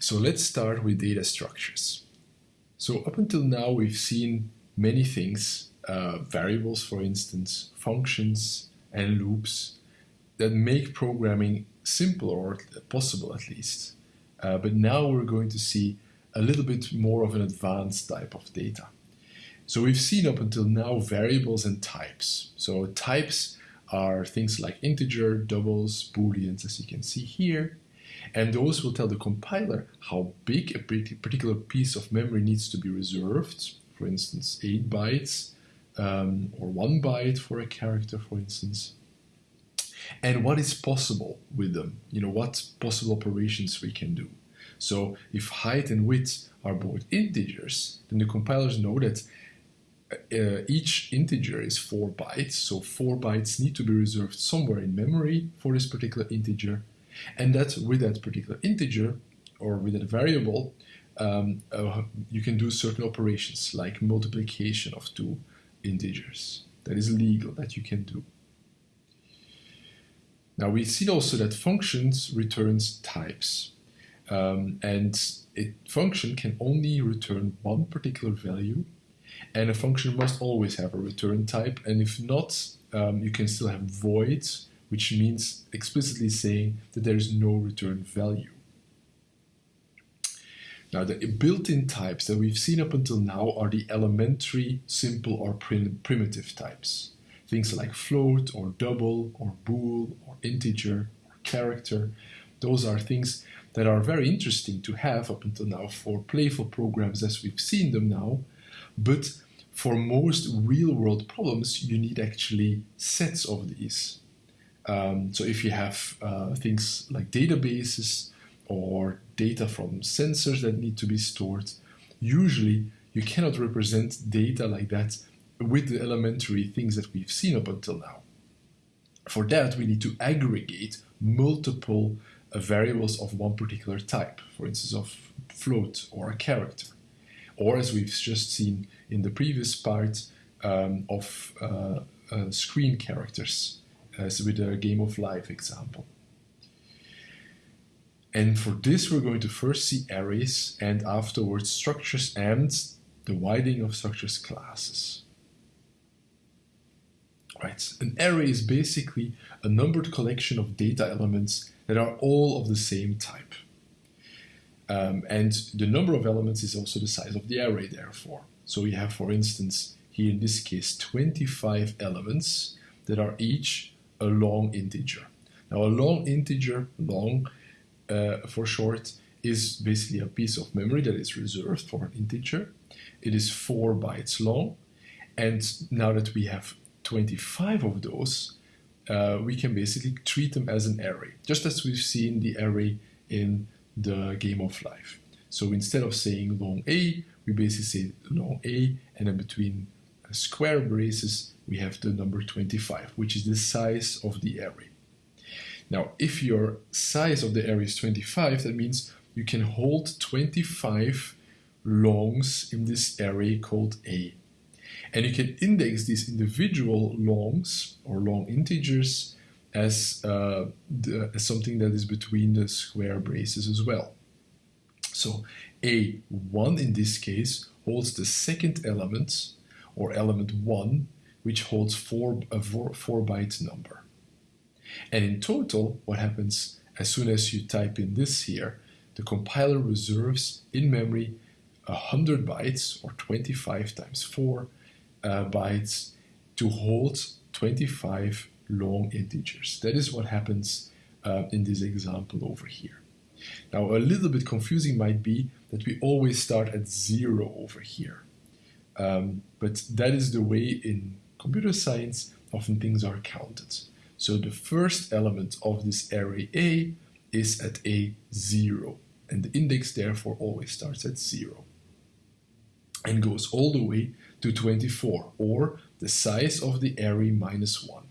So let's start with data structures. So up until now, we've seen many things, uh, variables, for instance, functions and loops that make programming simple or possible at least. Uh, but now we're going to see a little bit more of an advanced type of data. So we've seen up until now variables and types. So types are things like integer, doubles, booleans, as you can see here. And those will tell the compiler how big a particular piece of memory needs to be reserved. For instance, 8 bytes um, or 1 byte for a character, for instance. And what is possible with them, you know, what possible operations we can do. So if height and width are both integers, then the compilers know that uh, each integer is 4 bytes, so 4 bytes need to be reserved somewhere in memory for this particular integer, and that with that particular integer or with that variable, um, uh, you can do certain operations like multiplication of two integers. That is legal, that you can do. Now we see also that functions returns types. Um, and a function can only return one particular value and a function must always have a return type and if not um, you can still have voids which means explicitly saying that there is no return value. Now the built-in types that we've seen up until now are the elementary, simple or prim primitive types. Things like float or double or bool or integer or character. Those are things that are very interesting to have up until now for playful programs as we've seen them now. But for most real world problems, you need actually sets of these. Um, so if you have uh, things like databases or data from sensors that need to be stored, usually you cannot represent data like that with the elementary things that we've seen up until now. For that, we need to aggregate multiple uh, variables of one particular type, for instance, of float or a character. Or as we've just seen in the previous part, um, of uh, uh, screen characters as with a game of life example. And for this, we're going to first see arrays and afterwards structures and the widening of structures classes. Right, an array is basically a numbered collection of data elements that are all of the same type. Um, and the number of elements is also the size of the array, therefore. So we have, for instance, here in this case, 25 elements that are each a long integer. Now a long integer, long uh, for short, is basically a piece of memory that is reserved for an integer. It is 4 bytes long and now that we have 25 of those, uh, we can basically treat them as an array, just as we've seen the array in the game of life. So instead of saying long A, we basically say long A, and then between square braces, we have the number 25, which is the size of the array. Now, if your size of the array is 25, that means you can hold 25 longs in this array called A. And you can index these individual longs or long integers as, uh, the, as something that is between the square braces as well. So A1 in this case holds the second element or element 1 which holds four, a four, four byte number. And in total, what happens as soon as you type in this here, the compiler reserves in memory 100 bytes or 25 times 4 uh, bytes to hold 25 long integers. That is what happens uh, in this example over here. Now a little bit confusing might be that we always start at zero over here. Um, but that is the way in computer science, often things are counted. So the first element of this array A is at A0, and the index therefore always starts at 0 and goes all the way to 24, or the size of the array minus 1.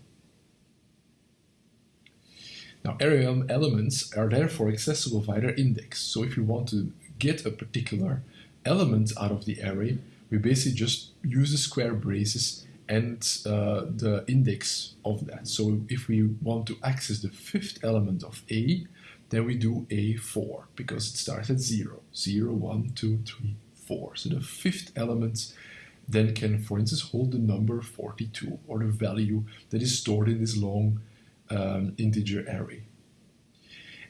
Now array elements are therefore accessible via their index. So if you want to get a particular element out of the array, we basically just use the square braces and uh, the index of that. So if we want to access the fifth element of A, then we do A4 because it starts at 0. 0, 1, 2, 3, 4. So the fifth element then can, for instance, hold the number 42 or the value that is stored in this long um, integer array.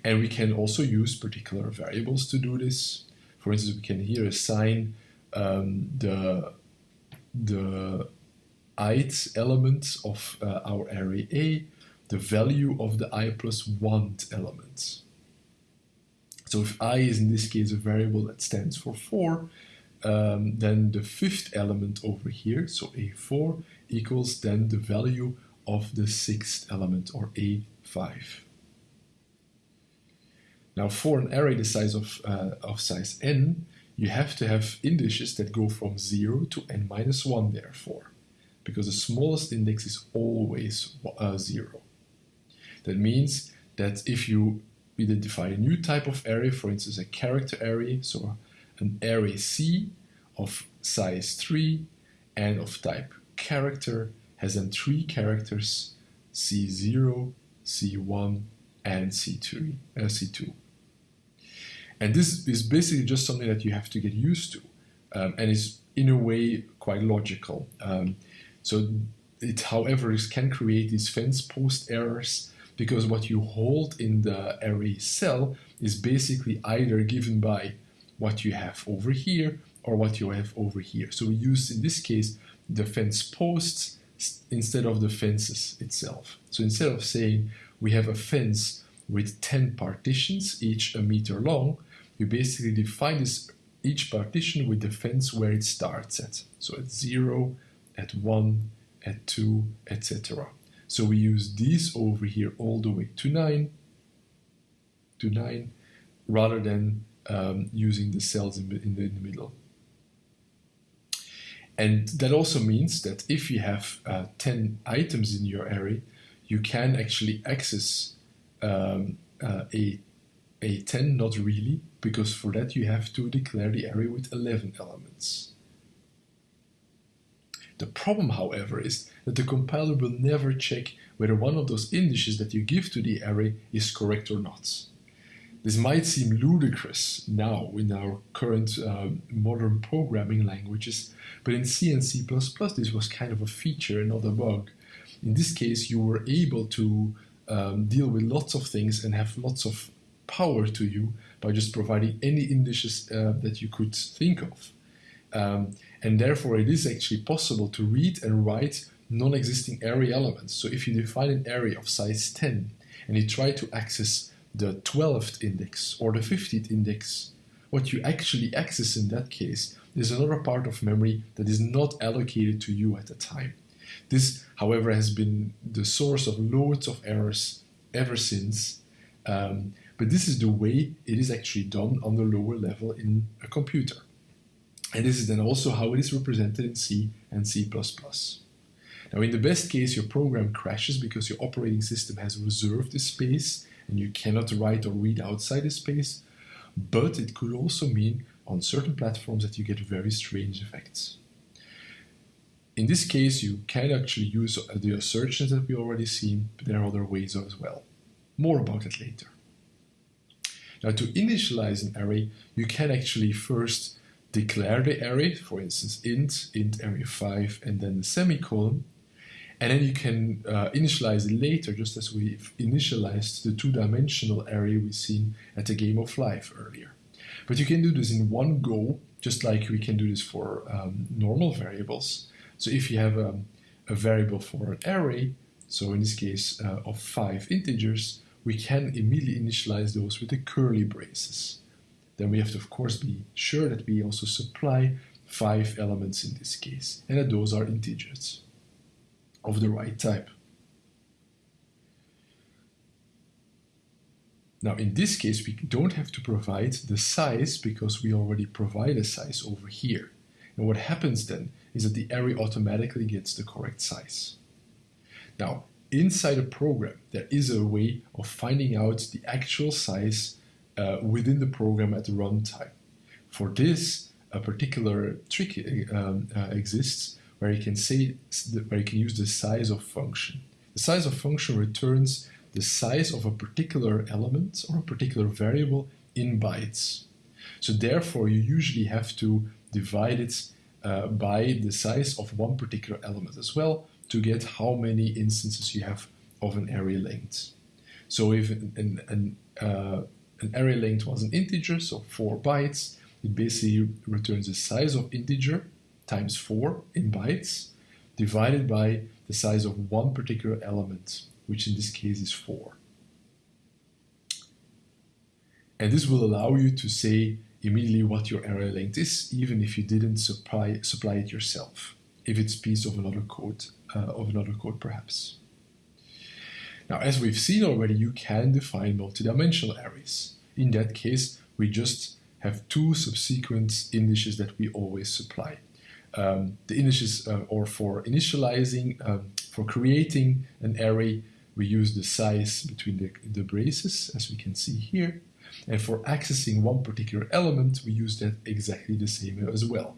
And we can also use particular variables to do this. For instance, we can here assign um, the, the ith element of uh, our array A, the value of the i plus 1 element. So if i is in this case a variable that stands for 4, um, then the fifth element over here, so a4, equals then the value of the sixth element, or a5. Now for an array the size of, uh, of size n, you have to have indices that go from 0 to n minus 1 therefore, because the smallest index is always uh, 0. That means that if you identify a new type of array, for instance a character array, so an array C of size 3 and of type character has then three characters C0, C1, and C3, uh, C2. And this is basically just something that you have to get used to um, and is in a way quite logical. Um, so it, however, can create these fence post errors because what you hold in the array cell is basically either given by what you have over here or what you have over here. So we use, in this case, the fence posts instead of the fences itself. So instead of saying we have a fence with 10 partitions, each a meter long, you basically define this each partition with the fence where it starts at. So at 0, at 1, at 2, etc. So we use these over here all the way to 9, to 9, rather than um, using the cells in, in, the, in the middle. And that also means that if you have uh, 10 items in your array, you can actually access um, uh, a, a 10, not really, because for that you have to declare the array with 11 elements. The problem, however, is that the compiler will never check whether one of those indices that you give to the array is correct or not. This might seem ludicrous now in our current uh, modern programming languages, but in C and C++ this was kind of a feature and not a bug. In this case, you were able to um, deal with lots of things and have lots of power to you by just providing any indices uh, that you could think of. Um, and therefore, it is actually possible to read and write non-existing array elements. So if you define an array of size 10 and you try to access the 12th index or the 15th index, what you actually access in that case is another part of memory that is not allocated to you at the time. This, however, has been the source of loads of errors ever since, um, but this is the way it is actually done on the lower level in a computer. And this is then also how it is represented in C and C++. Now, in the best case, your program crashes because your operating system has reserved the space and you cannot write or read outside the space, but it could also mean on certain platforms that you get very strange effects. In this case, you can actually use the assertions that we already seen, but there are other ways as well. More about it later. Now to initialize an array, you can actually first declare the array, for instance int, int array 5, and then the semicolon, and then you can uh, initialize it later, just as we've initialized the two-dimensional array we've seen at the game of life earlier. But you can do this in one go, just like we can do this for um, normal variables. So if you have um, a variable for an array, so in this case uh, of five integers, we can immediately initialize those with the curly braces. Then we have to, of course, be sure that we also supply five elements in this case, and that those are integers of the right type. Now in this case we don't have to provide the size because we already provide a size over here. And what happens then is that the array automatically gets the correct size. Now inside a program there is a way of finding out the actual size uh, within the program at runtime. For this a particular trick um, uh, exists where you can say where you can use the size of function. The size of function returns the size of a particular element or a particular variable in bytes. So therefore, you usually have to divide it uh, by the size of one particular element as well to get how many instances you have of an array length. So if an, an, uh, an array length was an integer, so 4 bytes, it basically returns the size of integer times 4 in bytes divided by the size of one particular element, which in this case is 4. And this will allow you to say immediately what your array length is, even if you didn't supply, supply it yourself, if it's piece of another code, of another code perhaps. Now, as we've seen already, you can define multidimensional arrays. In that case, we just have two subsequent indices that we always supply. Um, the indices, uh, or for initializing, um, for creating an array, we use the size between the, the braces, as we can see here. And for accessing one particular element, we use that exactly the same as well.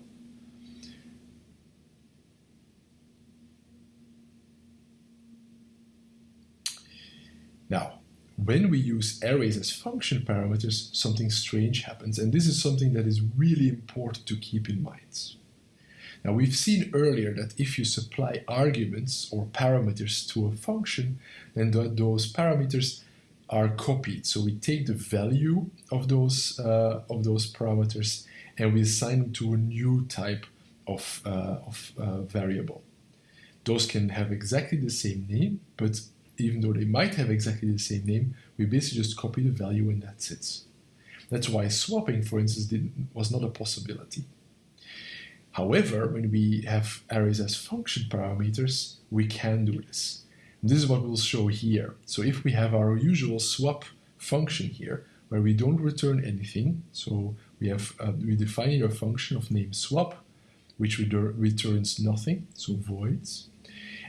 Now, when we use arrays as function parameters, something strange happens, and this is something that is really important to keep in mind. Now, we've seen earlier that if you supply arguments or parameters to a function, then th those parameters are copied. So we take the value of those, uh, of those parameters and we assign them to a new type of, uh, of uh, variable. Those can have exactly the same name, but even though they might have exactly the same name, we basically just copy the value and that's it. That's why swapping, for instance, was not a possibility. However, when we have arrays as function parameters, we can do this. And this is what we'll show here. So if we have our usual swap function here, where we don't return anything, so we have uh, we define a function of name swap, which returns nothing, so voids,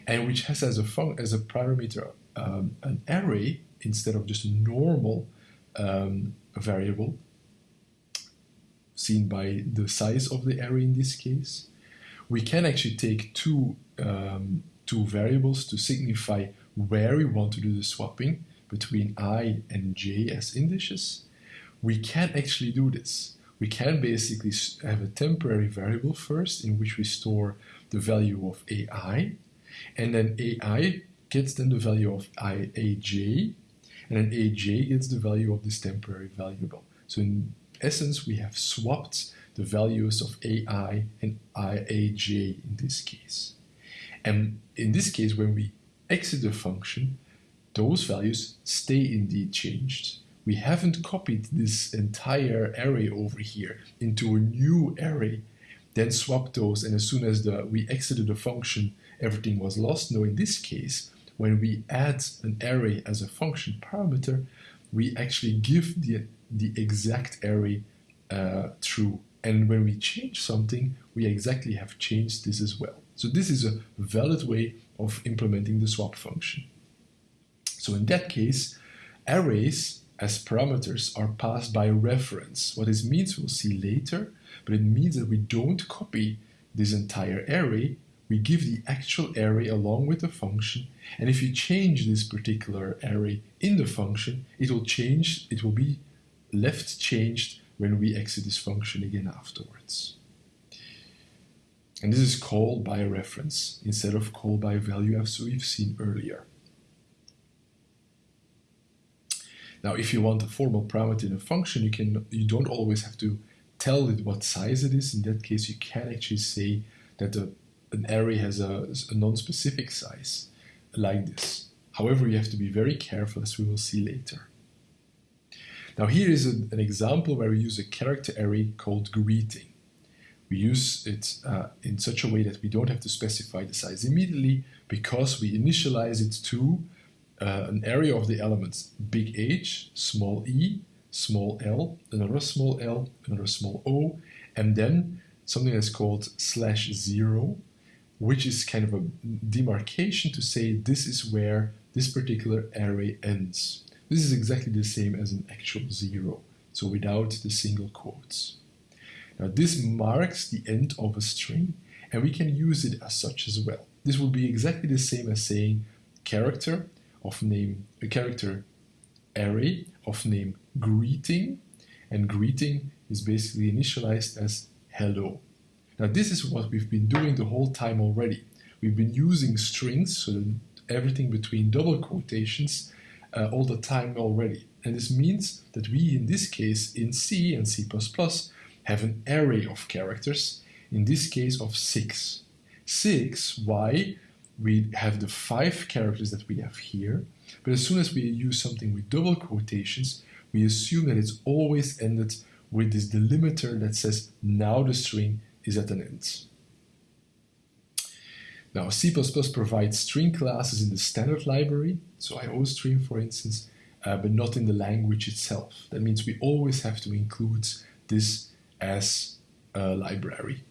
and which has as a as a parameter um, an array instead of just a normal um, variable seen by the size of the array in this case. We can actually take two, um, two variables to signify where we want to do the swapping between i and j as indices. We can actually do this. We can basically have a temporary variable first in which we store the value of ai, and then ai gets then the value of aj, and then aj gets the value of this temporary variable. So in essence, we have swapped the values of ai and aj in this case. And in this case, when we exit the function, those values stay indeed changed. We haven't copied this entire array over here into a new array, then swapped those, and as soon as the, we exited the function, everything was lost. No, in this case, when we add an array as a function parameter, we actually give the, the exact array uh, true. And when we change something, we exactly have changed this as well. So this is a valid way of implementing the swap function. So in that case, arrays as parameters are passed by reference. What this means we'll see later, but it means that we don't copy this entire array, we give the actual array along with the function, and if you change this particular array in the function, it will change, it will be left changed when we exit this function again afterwards. And this is called by reference instead of called by value as we've seen earlier. Now, if you want a formal parameter in a function, you can you don't always have to tell it what size it is. In that case, you can actually say that a, an array has a, a non-specific size like this. However, you have to be very careful as we will see later. Now here is a, an example where we use a character array called greeting. We use it uh, in such a way that we don't have to specify the size immediately because we initialize it to uh, an array of the elements big H, small e, small l, another small l, another small o, and then something that's called slash zero, which is kind of a demarcation to say this is where this particular array ends. This is exactly the same as an actual zero, so without the single quotes. Now this marks the end of a string, and we can use it as such as well. This will be exactly the same as saying character of name, a character array of name greeting, and greeting is basically initialized as hello. Now this is what we've been doing the whole time already. We've been using strings, so everything between double quotations, uh, all the time already. And this means that we, in this case, in C and C++, have an array of characters, in this case of six. Six, why? We have the five characters that we have here, but as soon as we use something with double quotations, we assume that it's always ended with this delimiter that says now the string is at an end. Now C++ provides string classes in the standard library, so iostream for instance, uh, but not in the language itself. That means we always have to include this as a library.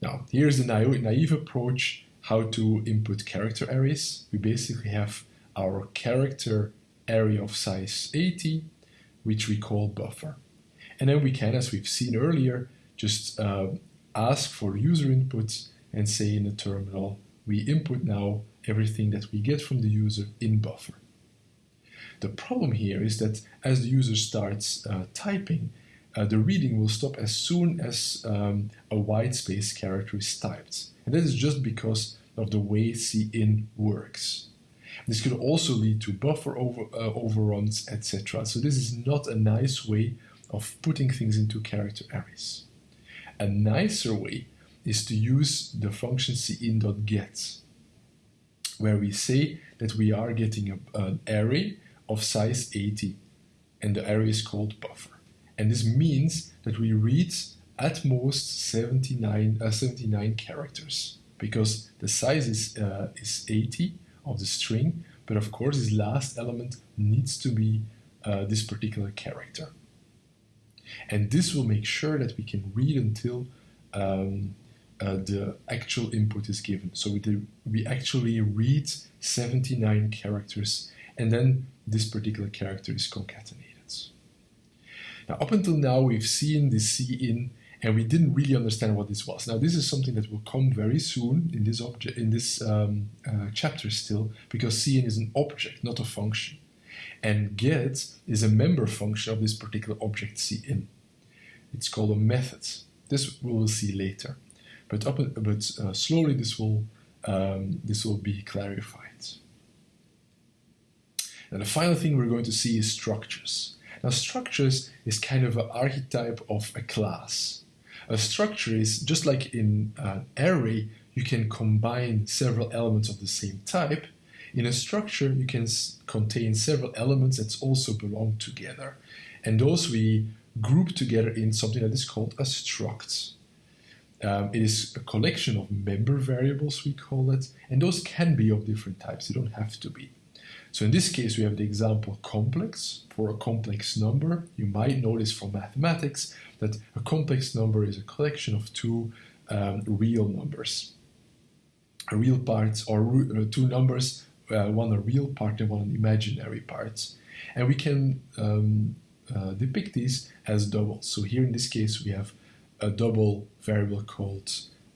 Now, here's the naive, naive approach how to input character arrays. We basically have our character array of size 80, which we call buffer. And then we can, as we've seen earlier, just uh, ask for user input and say in the terminal, we input now everything that we get from the user in buffer. The problem here is that as the user starts uh, typing, uh, the reading will stop as soon as um, a white space character is typed. And that is just because of the way cin works. This could also lead to buffer over, uh, overruns, etc. So this is not a nice way of putting things into character arrays. A nicer way is to use the function cin.get, where we say that we are getting a, an array of size 80, and the array is called buffer. And this means that we read at most 79, uh, 79 characters, because the size is, uh, is 80 of the string, but of course this last element needs to be uh, this particular character. And this will make sure that we can read until um, uh, the actual input is given. So we, we actually read 79 characters and then this particular character is concatenated. Now up until now we've seen the cin and we didn't really understand what this was. Now this is something that will come very soon in this object in this um, uh, chapter still because cin is an object, not a function. And get is a member function of this particular object cin. It's called a method. This we will see later, but up but uh, slowly this will um, this will be clarified. And the final thing we're going to see is structures. Now structures is kind of an archetype of a class. A structure is just like in an array, you can combine several elements of the same type. In a structure, you can contain several elements that also belong together. And those we group together in something that is called a struct. Um, it is a collection of member variables, we call it, and those can be of different types, they don't have to be. So in this case, we have the example complex for a complex number. You might notice from mathematics that a complex number is a collection of two um, real numbers. A real parts or uh, two numbers, uh, one a real part and one an imaginary part. And we can um, uh, depict these as doubles. So here in this case we have a double variable called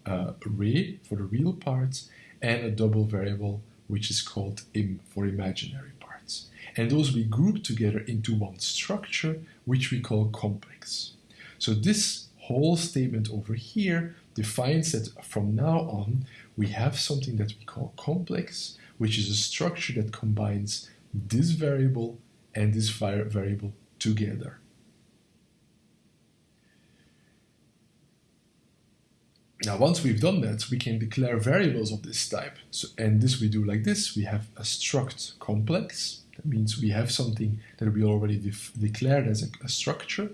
uh, for the real parts and a double variable which is called im for imaginary parts. And those we group together into one structure which we call complex. So this whole statement over here defines that from now on we have something that we call complex which is a structure that combines this variable and this variable together. Now, once we've done that, we can declare variables of this type. So, and this we do like this. We have a struct complex. That means we have something that we already declared as a, a structure,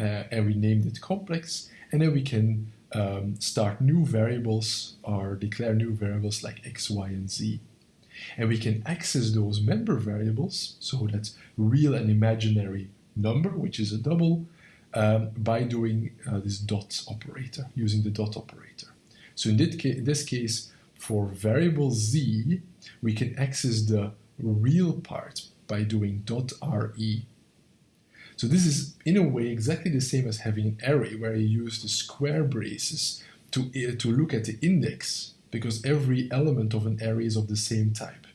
uh, and we named it complex. And then we can um, start new variables or declare new variables like x, y, and z. And we can access those member variables, so that's real and imaginary number, which is a double, um, by doing uh, this dot operator, using the dot operator. So in this, in this case, for variable z, we can access the real part by doing dot re. So this is in a way exactly the same as having an array where you use the square braces to, uh, to look at the index because every element of an array is of the same type.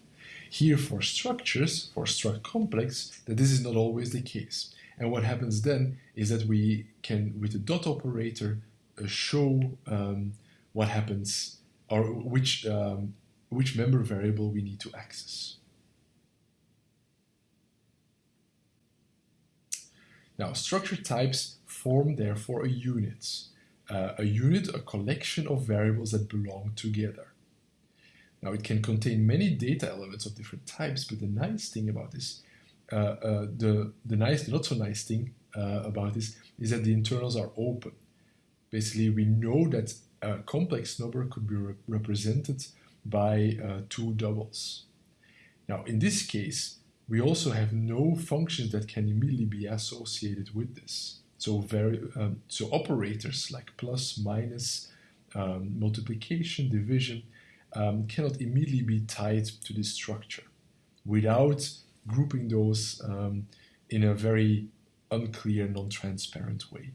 Here for structures, for struct complex, that this is not always the case. And what happens then is that we can, with the dot operator, uh, show um, what happens or which, um, which member variable we need to access. Now, structure types form therefore a unit. Uh, a unit, a collection of variables that belong together. Now, it can contain many data elements of different types, but the nice thing about this, uh, uh, the, the nice, not so nice thing uh, about this is that the internals are open. Basically, we know that a complex number could be re represented by uh, two doubles. Now, in this case, we also have no functions that can immediately be associated with this. So, very, um, so operators like plus, minus, um, multiplication, division um, cannot immediately be tied to this structure without grouping those um, in a very unclear, non-transparent way.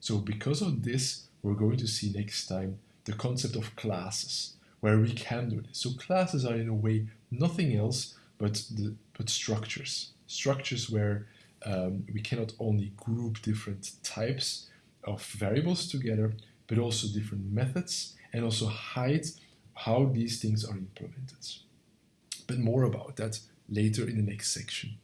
So because of this, we're going to see next time the concept of classes, where we can do this. So classes are in a way nothing else but the but structures. Structures where um, we cannot only group different types of variables together, but also different methods and also hide how these things are implemented. But more about that later in the next section.